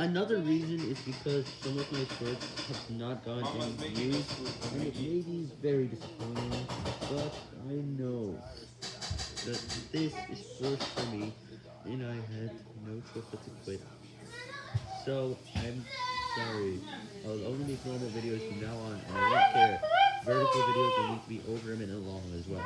Another reason is because some of my shorts have not gotten any views, and it may be very disappointing, but I know that this is forced for me, and I had no choice but to quit. So, I'm sorry, I'll only make normal videos from now on, and I don't care. Vertical videos will need to be over a minute long as well.